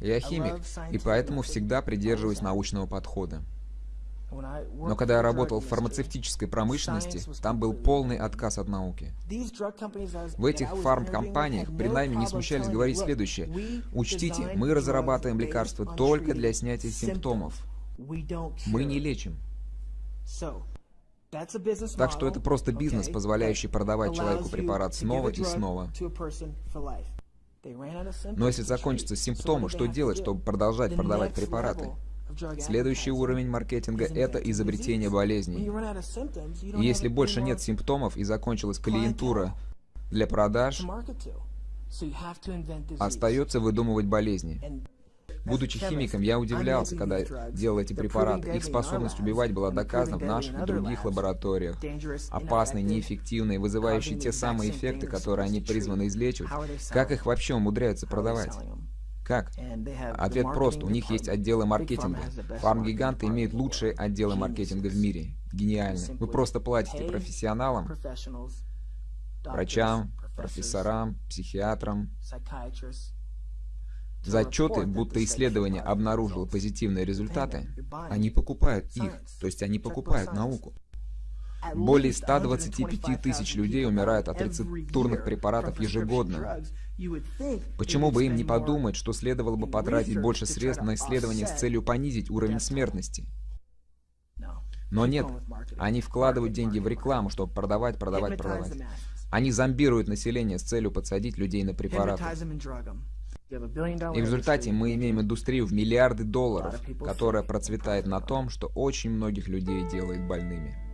Я химик, и поэтому всегда придерживаюсь научного подхода. Но когда я работал в фармацевтической промышленности, там был полный отказ от науки. В этих фармкомпаниях при нами не смущались говорить следующее. Учтите, мы разрабатываем лекарства только для снятия симптомов. Мы не лечим. Так что это просто бизнес, позволяющий продавать человеку препарат снова и снова. Но если закончатся симптомы, что делать, чтобы продолжать продавать препараты? Следующий уровень маркетинга — это изобретение болезней. И если больше нет симптомов и закончилась клиентура для продаж, остается выдумывать болезни. Будучи химиком, я удивлялся, когда делал эти препараты. Их способность убивать была доказана в наших и других лабораториях. Опасные, неэффективные, вызывающие те самые эффекты, которые они призваны излечивать. Как их вообще умудряются продавать? Как? Ответ прост. У них есть отделы маркетинга. Фарм-гиганты имеют лучшие отделы маркетинга в мире. Гениально. Вы просто платите профессионалам, врачам, профессорам, психиатрам, за отчеты, будто исследование обнаружило позитивные результаты, они покупают их, то есть они покупают науку. Более 125 тысяч людей умирают от рецептурных препаратов ежегодно. Почему бы им не подумать, что следовало бы потратить больше средств на исследования с целью понизить уровень смертности? Но нет, они вкладывают деньги в рекламу, чтобы продавать, продавать, продавать. Они зомбируют население с целью подсадить людей на препараты. И в результате мы имеем индустрию в миллиарды долларов, которая процветает на том, что очень многих людей делает больными.